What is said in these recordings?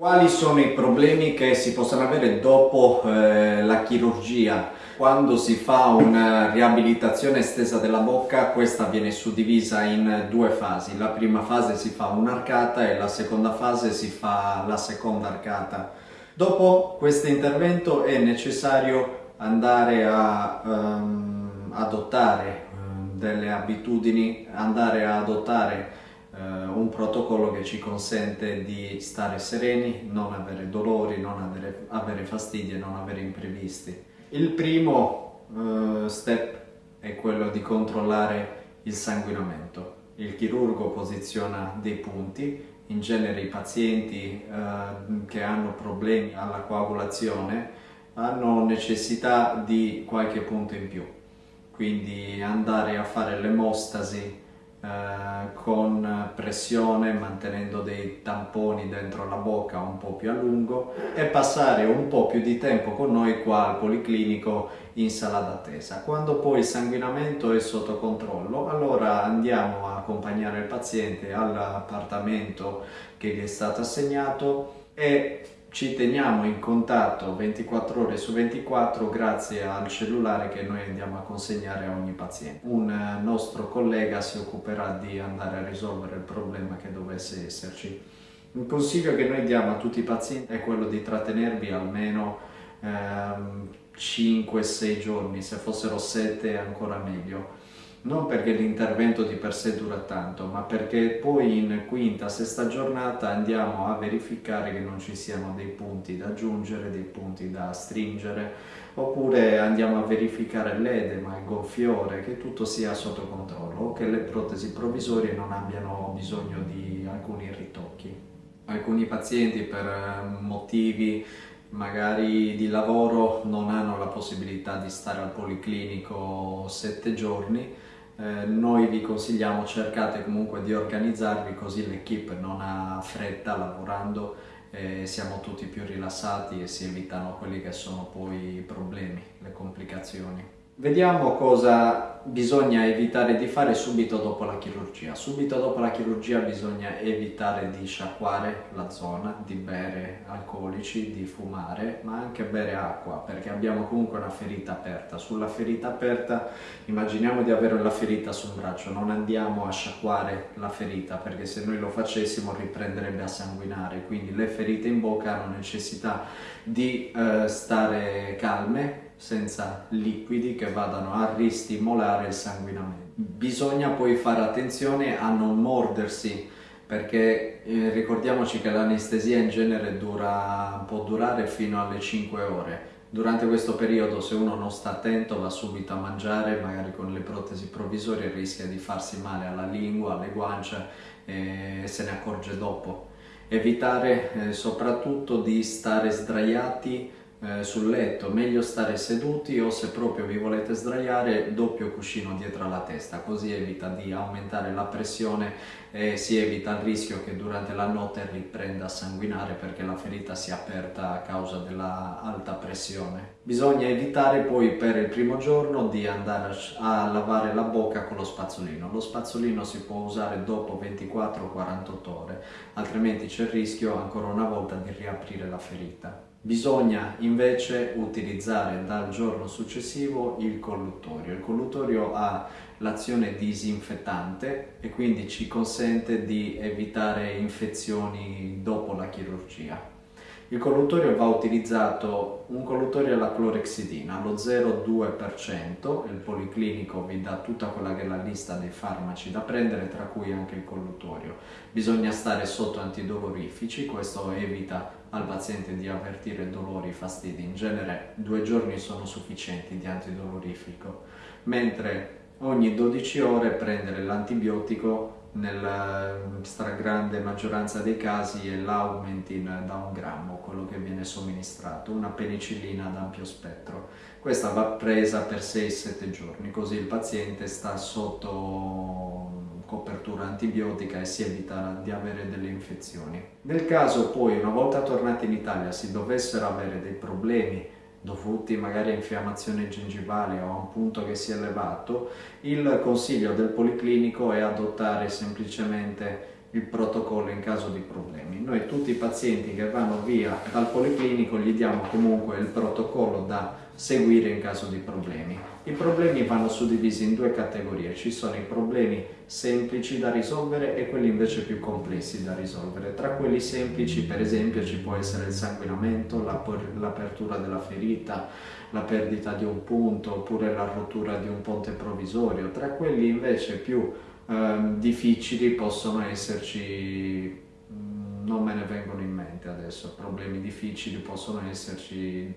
Quali sono i problemi che si possono avere dopo eh, la chirurgia? Quando si fa una riabilitazione estesa della bocca, questa viene suddivisa in due fasi. La prima fase si fa un'arcata e la seconda fase si fa la seconda arcata. Dopo questo intervento è necessario andare a um, adottare um, delle abitudini, andare a adottare un protocollo che ci consente di stare sereni, non avere dolori, non avere, avere fastidi e non avere imprevisti. Il primo uh, step è quello di controllare il sanguinamento. Il chirurgo posiziona dei punti, in genere i pazienti uh, che hanno problemi alla coagulazione hanno necessità di qualche punto in più, quindi andare a fare l'emostasi eh, con pressione mantenendo dei tamponi dentro la bocca un po' più a lungo e passare un po' più di tempo con noi qua al policlinico in sala d'attesa. Quando poi il sanguinamento è sotto controllo allora andiamo a accompagnare il paziente all'appartamento che gli è stato assegnato e ci teniamo in contatto 24 ore su 24 grazie al cellulare che noi andiamo a consegnare a ogni paziente. Un eh, nostro collega si occuperà di andare a risolvere il problema che dovesse esserci. Un consiglio che noi diamo a tutti i pazienti è quello di trattenervi almeno ehm, 5-6 giorni, se fossero 7 ancora meglio non perché l'intervento di per sé dura tanto, ma perché poi in quinta, sesta giornata andiamo a verificare che non ci siano dei punti da aggiungere, dei punti da stringere, oppure andiamo a verificare l'edema, il gonfiore, che tutto sia sotto controllo, o che le protesi provvisorie non abbiano bisogno di alcuni ritocchi. Alcuni pazienti per eh, motivi magari di lavoro non hanno la possibilità di stare al policlinico sette giorni, eh, noi vi consigliamo cercate comunque di organizzarvi così l'equipe non ha fretta lavorando e siamo tutti più rilassati e si evitano quelli che sono poi i problemi, le complicazioni. Vediamo cosa bisogna evitare di fare subito dopo la chirurgia. Subito dopo la chirurgia bisogna evitare di sciacquare la zona, di bere alcolici, di fumare, ma anche bere acqua perché abbiamo comunque una ferita aperta. Sulla ferita aperta immaginiamo di avere la ferita sul braccio, non andiamo a sciacquare la ferita perché se noi lo facessimo riprenderebbe a sanguinare, quindi le ferite in bocca hanno necessità di eh, stare calme senza liquidi che vadano a ristimolare il sanguinamento. Bisogna poi fare attenzione a non mordersi perché eh, ricordiamoci che l'anestesia in genere dura, può durare fino alle 5 ore. Durante questo periodo se uno non sta attento va subito a mangiare, magari con le protesi provvisorie rischia di farsi male alla lingua, alle guance e se ne accorge dopo. Evitare eh, soprattutto di stare sdraiati eh, sul letto, meglio stare seduti o se proprio vi volete sdraiare doppio cuscino dietro alla testa, così evita di aumentare la pressione e si evita il rischio che durante la notte riprenda a sanguinare perché la ferita si è aperta a causa della alta pressione. Bisogna evitare poi per il primo giorno di andare a lavare la bocca con lo spazzolino. Lo spazzolino si può usare dopo 24-48 ore, altrimenti c'è il rischio ancora una volta di riaprire la ferita. Bisogna invece utilizzare dal giorno successivo il colluttorio. Il colluttorio ha l'azione disinfettante e quindi ci consente di evitare infezioni dopo la chirurgia. Il colluttorio va utilizzato, un colluttorio alla clorexidina, allo 0,2%, il policlinico vi dà tutta quella che è la lista dei farmaci da prendere, tra cui anche il colluttorio. Bisogna stare sotto antidolorifici, questo evita al paziente di avvertire dolori, fastidi. In genere due giorni sono sufficienti di antidolorifico, mentre ogni 12 ore prendere l'antibiotico nella stragrande maggioranza dei casi è l'Aumentin da un grammo, quello che viene somministrato, una penicillina ad ampio spettro. Questa va presa per 6-7 giorni, così il paziente sta sotto copertura antibiotica e si evita di avere delle infezioni. Nel caso poi, una volta tornati in Italia, si dovessero avere dei problemi dovuti magari a infiammazione gengivale o a un punto che si è elevato, il consiglio del policlinico è adottare semplicemente il protocollo in caso di problemi. Noi tutti i pazienti che vanno via dal policlinico gli diamo comunque il protocollo da seguire in caso di problemi. I problemi vanno suddivisi in due categorie, ci sono i problemi semplici da risolvere e quelli invece più complessi da risolvere. Tra quelli semplici per esempio ci può essere il sanguinamento, l'apertura della ferita, la perdita di un punto oppure la rottura di un ponte provvisorio. Tra quelli invece più eh, difficili possono esserci mm, non me ne vengono in mente adesso, problemi difficili possono esserci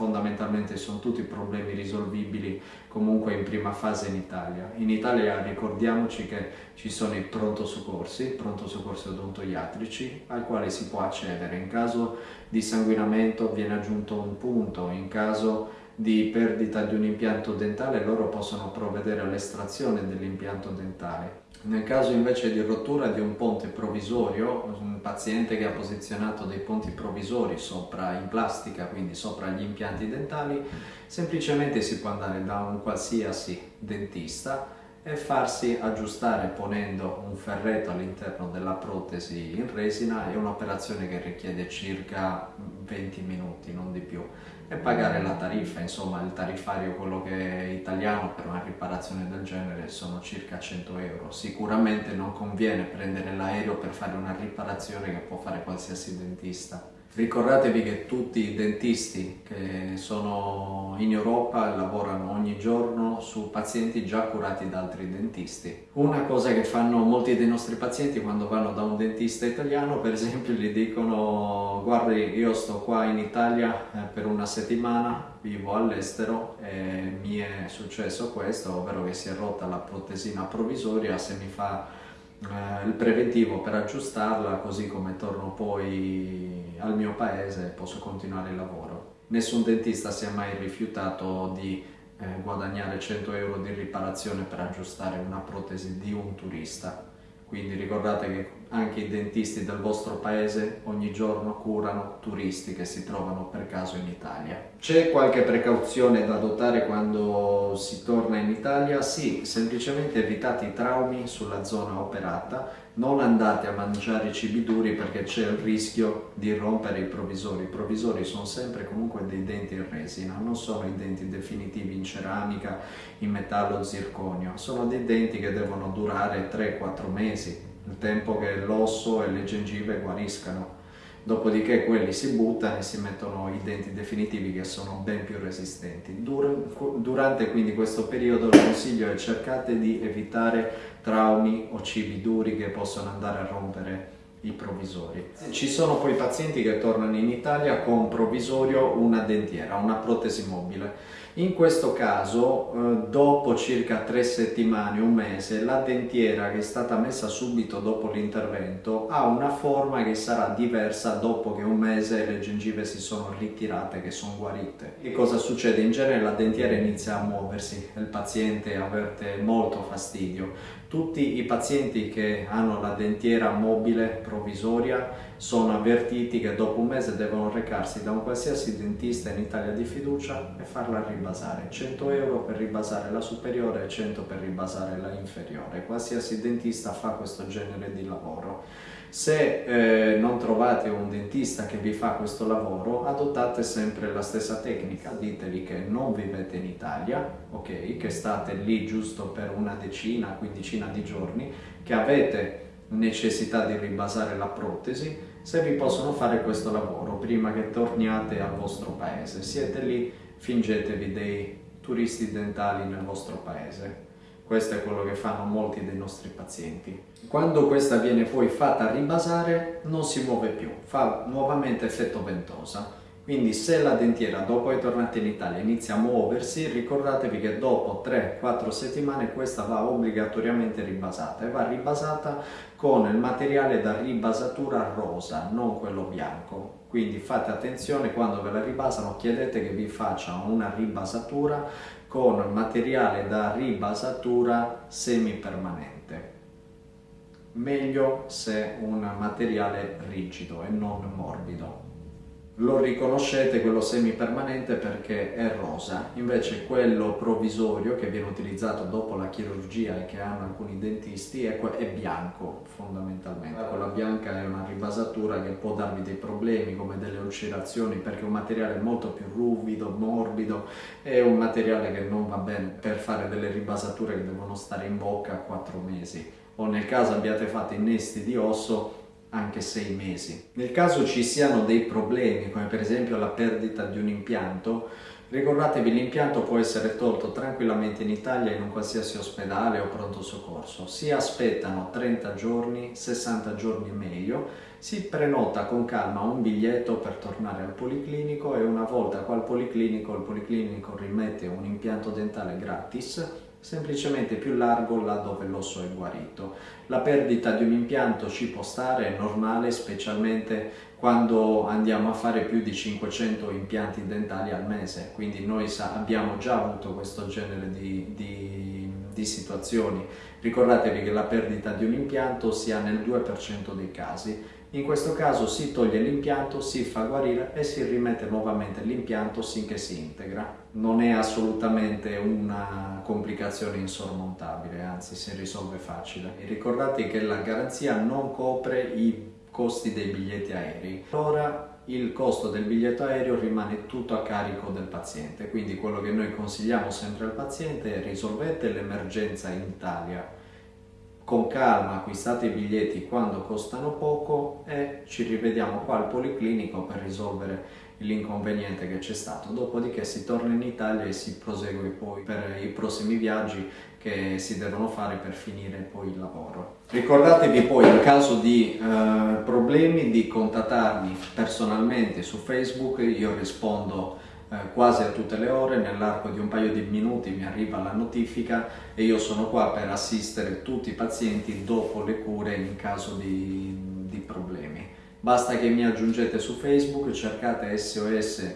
fondamentalmente sono tutti problemi risolvibili comunque in prima fase in Italia. In Italia ricordiamoci che ci sono i pronto soccorsi, pronto soccorsi odontoiatrici, al quale si può accedere. In caso di sanguinamento viene aggiunto un punto, in caso di perdita di un impianto dentale loro possono provvedere all'estrazione dell'impianto dentale. Nel caso invece di rottura di un ponte provvisorio, un paziente che ha posizionato dei ponti provvisori sopra in plastica, quindi sopra gli impianti dentali, semplicemente si può andare da un qualsiasi dentista e farsi aggiustare ponendo un ferretto all'interno della protesi in resina è un'operazione che richiede circa 20 minuti, non di più e pagare la tariffa, insomma il tariffario quello che è italiano per una riparazione del genere sono circa 100 euro. Sicuramente non conviene prendere l'aereo per fare una riparazione che può fare qualsiasi dentista. Ricordatevi che tutti i dentisti che sono in Europa lavorano ogni giorno su pazienti già curati da altri dentisti. Una cosa che fanno molti dei nostri pazienti quando vanno da un dentista italiano, per esempio, gli dicono guardi io sto qua in Italia eh, per una settimana, vivo all'estero e mi è successo questo, ovvero che si è rotta la protesina provvisoria, se mi fa eh, il preventivo per aggiustarla così come torno poi al mio paese posso continuare il lavoro. Nessun dentista si è mai rifiutato di eh, guadagnare 100 euro di riparazione per aggiustare una protesi di un turista quindi ricordate che anche i dentisti del vostro paese ogni giorno curano turisti che si trovano per caso in Italia. C'è qualche precauzione da adottare quando si torna in Italia? Sì, semplicemente evitate i traumi sulla zona operata, non andate a mangiare cibi duri perché c'è il rischio di rompere i provvisori. I provvisori sono sempre comunque dei denti in resina, non sono i denti definitivi in ceramica, in metallo zirconio, sono dei denti che devono durare 3-4 mesi mesi, il tempo che l'osso e le gengive guariscano. Dopodiché quelli si buttano e si mettono i denti definitivi che sono ben più resistenti. Durante quindi questo periodo il consiglio è cercate di evitare traumi o cibi duri che possono andare a rompere i provvisori. Ci sono poi pazienti che tornano in Italia con provvisorio una dentiera, una protesi mobile. In questo caso, eh, dopo circa tre settimane, un mese, la dentiera che è stata messa subito dopo l'intervento ha una forma che sarà diversa dopo che un mese le gengive si sono ritirate, che sono guarite. Che cosa succede? In genere la dentiera inizia a muoversi, il paziente avverte molto fastidio. Tutti i pazienti che hanno la dentiera mobile provvisoria sono avvertiti che dopo un mese devono recarsi da un qualsiasi dentista in Italia di fiducia e farla ribasare. 100 euro per ribasare la superiore e 100 per ribasare la inferiore. Qualsiasi dentista fa questo genere di lavoro. Se eh, non trovate un dentista che vi fa questo lavoro, adottate sempre la stessa tecnica. Diteli che non vivete in Italia, ok? Che state lì giusto per una decina, quindicina di giorni, che avete necessità di ribasare la protesi, se vi possono fare questo lavoro prima che torniate al vostro paese. Siete lì, fingetevi dei turisti dentali nel vostro paese questo è quello che fanno molti dei nostri pazienti. Quando questa viene poi fatta ribasare non si muove più, fa nuovamente effetto ventosa. Quindi se la dentiera dopo che tornate in Italia inizia a muoversi, ricordatevi che dopo 3-4 settimane questa va obbligatoriamente ribasata e va ribasata con il materiale da ribasatura rosa, non quello bianco. Quindi fate attenzione quando ve la ribasano, chiedete che vi facciano una ribasatura con materiale da ribasatura semipermanente. Meglio se un materiale rigido e non morbido. Lo riconoscete quello semipermanente perché è rosa, invece quello provvisorio che viene utilizzato dopo la chirurgia e che hanno alcuni dentisti è, è bianco fondamentalmente. Quella bianca è una ribasatura che può darvi dei problemi come delle ulcerazioni perché è un materiale molto più ruvido, morbido, è un materiale che non va bene per fare delle ribasature che devono stare in bocca 4 mesi. O nel caso abbiate fatto innesti di osso anche sei mesi. Nel caso ci siano dei problemi, come per esempio la perdita di un impianto, ricordatevi l'impianto può essere tolto tranquillamente in Italia in un qualsiasi ospedale o pronto soccorso. Si aspettano 30 giorni, 60 giorni meglio, si prenota con calma un biglietto per tornare al policlinico e una volta qua al policlinico il policlinico rimette un impianto dentale gratis semplicemente più largo là dove l'osso è guarito. La perdita di un impianto ci può stare, è normale, specialmente quando andiamo a fare più di 500 impianti dentali al mese, quindi noi abbiamo già avuto questo genere di, di, di situazioni. Ricordatevi che la perdita di un impianto si ha nel 2% dei casi, in questo caso si toglie l'impianto, si fa guarire e si rimette nuovamente l'impianto sinché si integra. Non è assolutamente una complicazione insormontabile, anzi si risolve facile. E ricordate che la garanzia non copre i costi dei biglietti aerei. Allora il costo del biglietto aereo rimane tutto a carico del paziente, quindi quello che noi consigliamo sempre al paziente è risolvete l'emergenza in Italia con calma acquistate i biglietti quando costano poco e ci rivediamo qua al Policlinico per risolvere l'inconveniente che c'è stato. Dopodiché si torna in Italia e si prosegue poi per i prossimi viaggi che si devono fare per finire poi il lavoro. Ricordatevi poi in caso di eh, problemi di contattarmi personalmente su Facebook, io rispondo quasi a tutte le ore, nell'arco di un paio di minuti mi arriva la notifica e io sono qua per assistere tutti i pazienti dopo le cure in caso di, di problemi. Basta che mi aggiungete su Facebook, cercate SOS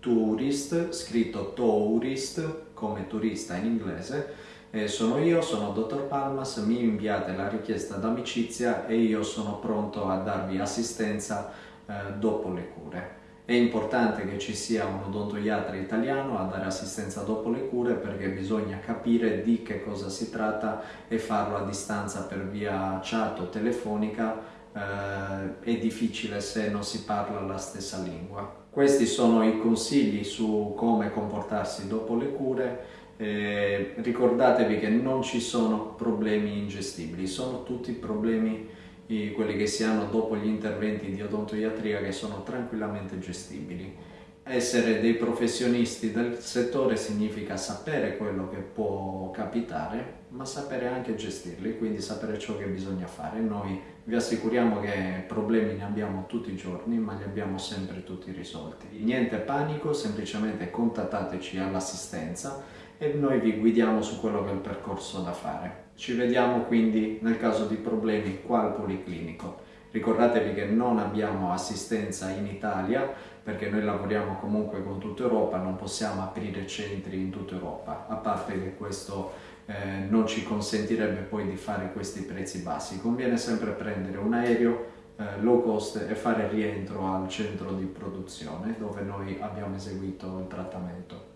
Tourist, scritto Tourist come turista in inglese, eh, sono io, sono Dottor Palmas, mi inviate la richiesta d'amicizia e io sono pronto a darvi assistenza eh, dopo le cure. È importante che ci sia un odontoiatra italiano a dare assistenza dopo le cure perché bisogna capire di che cosa si tratta e farlo a distanza per via chat o telefonica eh, è difficile se non si parla la stessa lingua. Questi sono i consigli su come comportarsi dopo le cure eh, ricordatevi che non ci sono problemi ingestibili, sono tutti problemi i, quelli che si hanno dopo gli interventi di odontoiatria che sono tranquillamente gestibili. Essere dei professionisti del settore significa sapere quello che può capitare, ma sapere anche gestirli, quindi sapere ciò che bisogna fare. Noi vi assicuriamo che problemi ne abbiamo tutti i giorni, ma li abbiamo sempre tutti risolti. Niente panico, semplicemente contattateci all'assistenza e noi vi guidiamo su quello che è il percorso da fare. Ci vediamo quindi nel caso di problemi qua al Policlinico. Ricordatevi che non abbiamo assistenza in Italia perché noi lavoriamo comunque con tutta Europa, non possiamo aprire centri in tutta Europa, a parte che questo eh, non ci consentirebbe poi di fare questi prezzi bassi. Conviene sempre prendere un aereo eh, low cost e fare rientro al centro di produzione dove noi abbiamo eseguito il trattamento.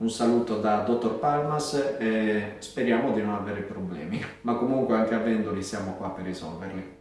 Un saluto da Dottor Palmas e speriamo di non avere problemi, ma comunque anche avendoli siamo qua per risolverli.